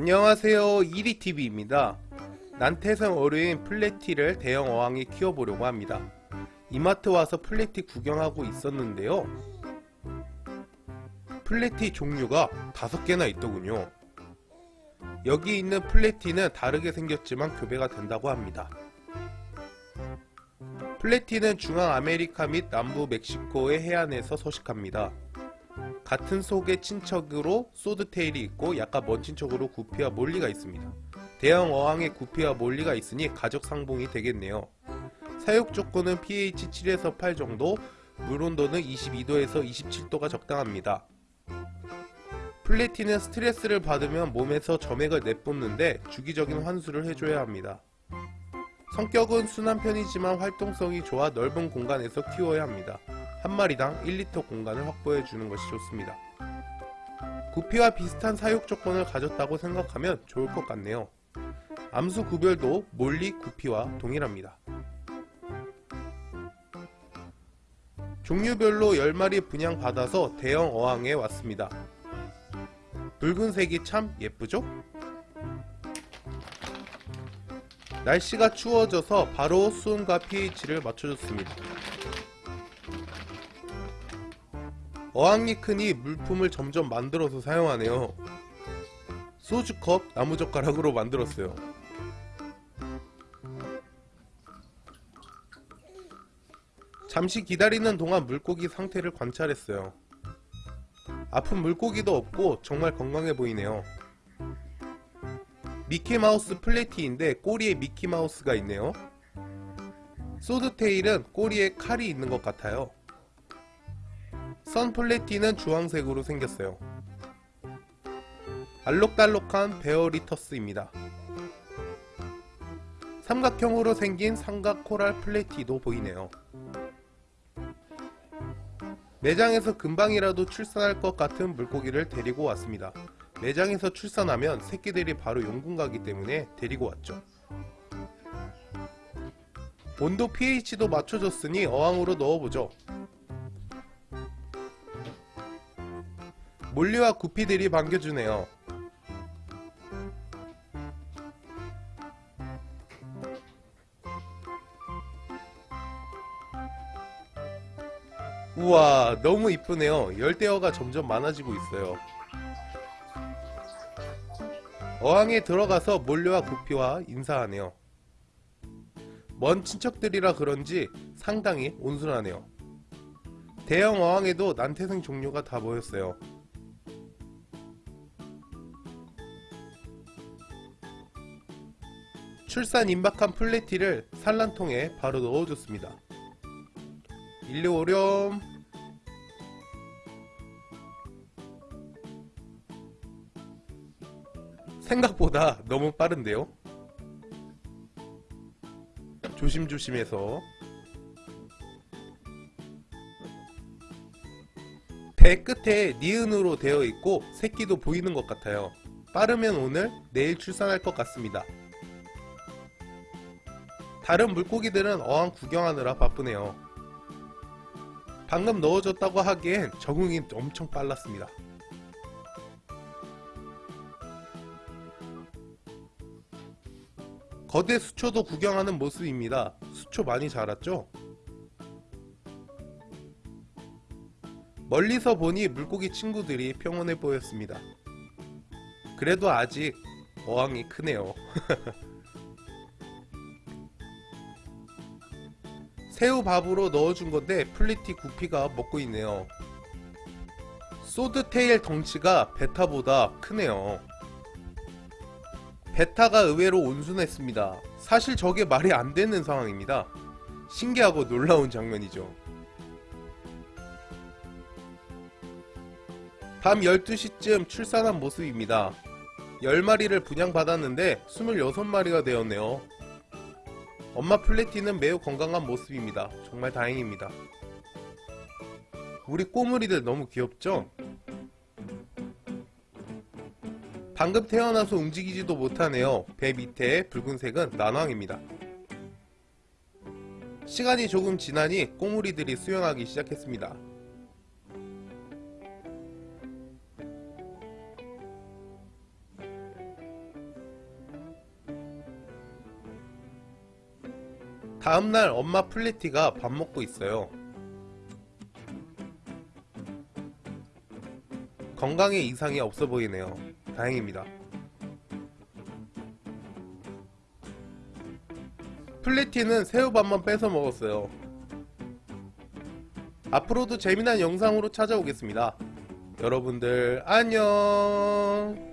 안녕하세요. 이리TV입니다. 난태생 어류인 platy를 대형 어항에 키워보려고 합니다. 이마트 와서 platy 구경하고 있었는데요. platy 종류가 다섯 개나 있더군요. 여기 있는 platy는 다르게 생겼지만 교배가 된다고 합니다. platy는 중앙아메리카 및 남부 멕시코의 해안에서 서식합니다 같은 속의 친척으로 소드테일이 있고 약간 먼 친척으로 구피와 몰리가 있습니다. 대형 어항에 구피와 몰리가 있으니 가족 상봉이 되겠네요. 사육 조건은 pH 7에서 8 정도, 물 온도는 22도에서 27도가 적당합니다. 플래티는 스트레스를 받으면 몸에서 점액을 내뿜는데 주기적인 환수를 해줘야 합니다. 성격은 순한 편이지만 활동성이 좋아 넓은 공간에서 키워야 합니다. 한 마리당 1리터 공간을 확보해 주는 것이 좋습니다. 구피와 비슷한 사육 조건을 가졌다고 생각하면 좋을 것 같네요. 암수 구별도 몰리 구피와 동일합니다. 종류별로 10마리 분양받아서 대형 어항에 왔습니다. 붉은색이 참 예쁘죠? 날씨가 추워져서 바로 수온과 pH를 맞춰줬습니다. 어항이 크니 물품을 점점 만들어서 사용하네요. 소주컵 나무젓가락으로 만들었어요. 잠시 기다리는 동안 물고기 상태를 관찰했어요. 아픈 물고기도 없고 정말 건강해 보이네요. 미키마우스 플래티인데 꼬리에 미키마우스가 있네요. 소드테일은 꼬리에 칼이 있는 것 같아요. 선플래티는 주황색으로 생겼어요. 알록달록한 베어리터스입니다. 삼각형으로 생긴 삼각 코랄 플래티도 보이네요. 매장에서 금방이라도 출산할 것 같은 물고기를 데리고 왔습니다. 매장에서 출산하면 새끼들이 바로 용궁 가기 때문에 데리고 왔죠. 온도 pH도 맞춰줬으니 어항으로 넣어보죠. 몰리와 구피들이 반겨주네요. 우와 너무 이쁘네요. 열대어가 점점 많아지고 있어요. 어항에 들어가서 몰려와 구피와 인사하네요. 먼 친척들이라 그런지 상당히 온순하네요. 대형 어항에도 난태생 종류가 다 모였어요. 출산 임박한 플래티를 산란통에 바로 넣어줬습니다. 일리 오렴 생각보다 너무 빠른데요? 조심조심해서 배 끝에 니은으로 되어 있고 새끼도 보이는 것 같아요. 빠르면 오늘, 내일 출산할 것 같습니다. 다른 물고기들은 어항 구경하느라 바쁘네요. 방금 넣어줬다고 하기엔 적응이 엄청 빨랐습니다. 거대 수초도 구경하는 모습입니다. 수초 많이 자랐죠? 멀리서 보니 물고기 친구들이 평온해 보였습니다. 그래도 아직 어항이 크네요. 새우 밥으로 넣어준 건데 platy 구피가 먹고 있네요. swordtail 덩치가 betta보다 크네요. 베타가 의외로 온순했습니다. 사실 저게 말이 안 되는 상황입니다. 신기하고 놀라운 장면이죠. 밤 12시쯤 출산한 모습입니다. 10마리를 분양받았는데 26마리가 되었네요. 엄마 플래티는 매우 건강한 모습입니다. 정말 다행입니다. 우리 꼬물이들 너무 귀엽죠? 방금 태어나서 움직이지도 못하네요. 배 밑에 붉은색은 난황입니다. 시간이 조금 지나니 꼬물이들이 수영하기 시작했습니다. 다음날 엄마 플래티가 밥 먹고 있어요. 건강에 이상이 없어 보이네요. 다행입니다. 플리티는 새우밥만 뺏어 먹었어요. 앞으로도 재미난 영상으로 찾아오겠습니다. 여러분들 안녕